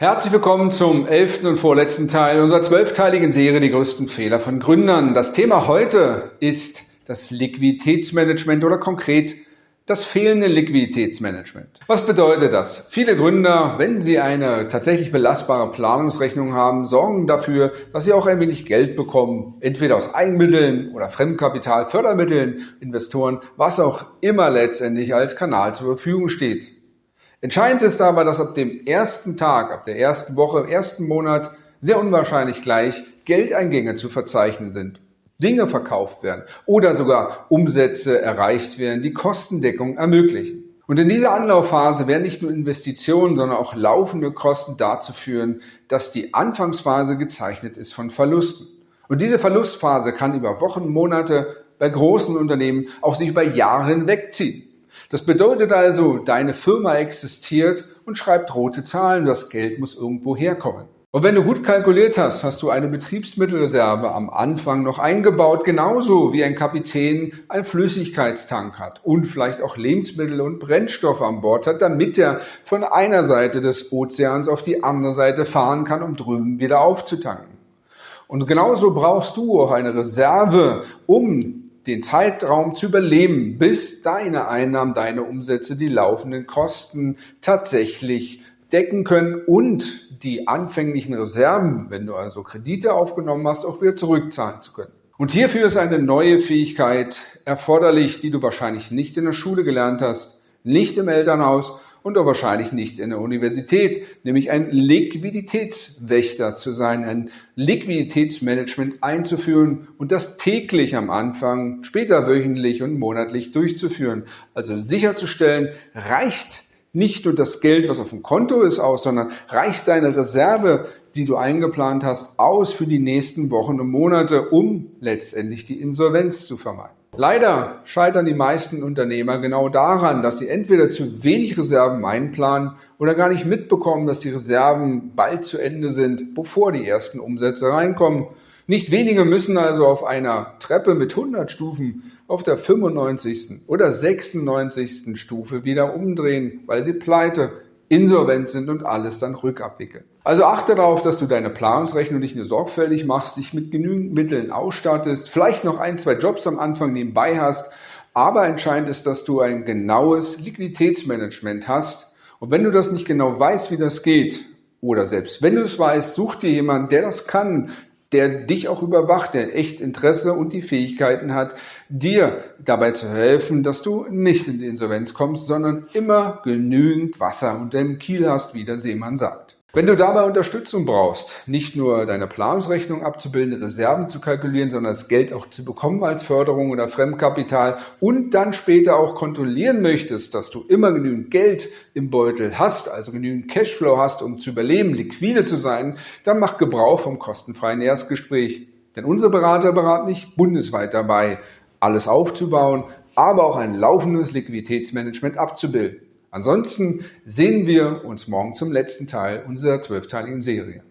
Herzlich willkommen zum elften und vorletzten Teil unserer zwölfteiligen Serie Die größten Fehler von Gründern. Das Thema heute ist das Liquiditätsmanagement oder konkret das fehlende Liquiditätsmanagement. Was bedeutet das? Viele Gründer, wenn sie eine tatsächlich belastbare Planungsrechnung haben, sorgen dafür, dass sie auch ein wenig Geld bekommen, entweder aus Eigenmitteln oder Fremdkapital, Fördermitteln, Investoren, was auch immer letztendlich als Kanal zur Verfügung steht. Entscheidend ist aber, dass ab dem ersten Tag, ab der ersten Woche, im ersten Monat sehr unwahrscheinlich gleich Geldeingänge zu verzeichnen sind. Dinge verkauft werden oder sogar Umsätze erreicht werden, die Kostendeckung ermöglichen. Und in dieser Anlaufphase werden nicht nur Investitionen, sondern auch laufende Kosten dazu führen, dass die Anfangsphase gezeichnet ist von Verlusten. Und diese Verlustphase kann über Wochen, Monate bei großen Unternehmen auch sich über Jahre hinwegziehen. Das bedeutet also, deine Firma existiert und schreibt rote Zahlen, das Geld muss irgendwo herkommen. Und wenn du gut kalkuliert hast, hast du eine Betriebsmittelreserve am Anfang noch eingebaut, genauso wie ein Kapitän einen Flüssigkeitstank hat und vielleicht auch Lebensmittel und Brennstoffe an Bord hat, damit er von einer Seite des Ozeans auf die andere Seite fahren kann, um drüben wieder aufzutanken. Und genauso brauchst du auch eine Reserve, um den Zeitraum zu überleben, bis deine Einnahmen, deine Umsätze, die laufenden Kosten tatsächlich decken können und die anfänglichen Reserven, wenn du also Kredite aufgenommen hast, auch wieder zurückzahlen zu können. Und hierfür ist eine neue Fähigkeit erforderlich, die du wahrscheinlich nicht in der Schule gelernt hast, nicht im Elternhaus und auch wahrscheinlich nicht in der Universität, nämlich ein Liquiditätswächter zu sein, ein Liquiditätsmanagement einzuführen und das täglich am Anfang, später wöchentlich und monatlich durchzuführen. Also sicherzustellen, reicht nicht nur das Geld, was auf dem Konto ist, aus, sondern reicht deine Reserve, die du eingeplant hast, aus für die nächsten Wochen und Monate, um letztendlich die Insolvenz zu vermeiden. Leider scheitern die meisten Unternehmer genau daran, dass sie entweder zu wenig Reserven einplanen oder gar nicht mitbekommen, dass die Reserven bald zu Ende sind, bevor die ersten Umsätze reinkommen. Nicht wenige müssen also auf einer Treppe mit 100 Stufen auf der 95. oder 96. Stufe wieder umdrehen, weil sie pleite, insolvent sind und alles dann rückabwickeln. Also achte darauf, dass du deine Planungsrechnung nicht nur sorgfältig machst, dich mit genügend Mitteln ausstattest, vielleicht noch ein, zwei Jobs am Anfang nebenbei hast, aber entscheidend ist, dass du ein genaues Liquiditätsmanagement hast. Und wenn du das nicht genau weißt, wie das geht, oder selbst wenn du es weißt, such dir jemanden, der das kann, der dich auch überwacht, der echt Interesse und die Fähigkeiten hat, dir dabei zu helfen, dass du nicht in die Insolvenz kommst, sondern immer genügend Wasser unter dem Kiel hast, wie der Seemann sagt. Wenn du dabei Unterstützung brauchst, nicht nur deine Planungsrechnung abzubilden, Reserven zu kalkulieren, sondern das Geld auch zu bekommen als Förderung oder Fremdkapital und dann später auch kontrollieren möchtest, dass du immer genügend Geld im Beutel hast, also genügend Cashflow hast, um zu überleben, liquide zu sein, dann mach Gebrauch vom kostenfreien Erstgespräch. Denn unsere Berater beraten dich bundesweit dabei, alles aufzubauen, aber auch ein laufendes Liquiditätsmanagement abzubilden. Ansonsten sehen wir uns morgen zum letzten Teil unserer zwölfteiligen Serie.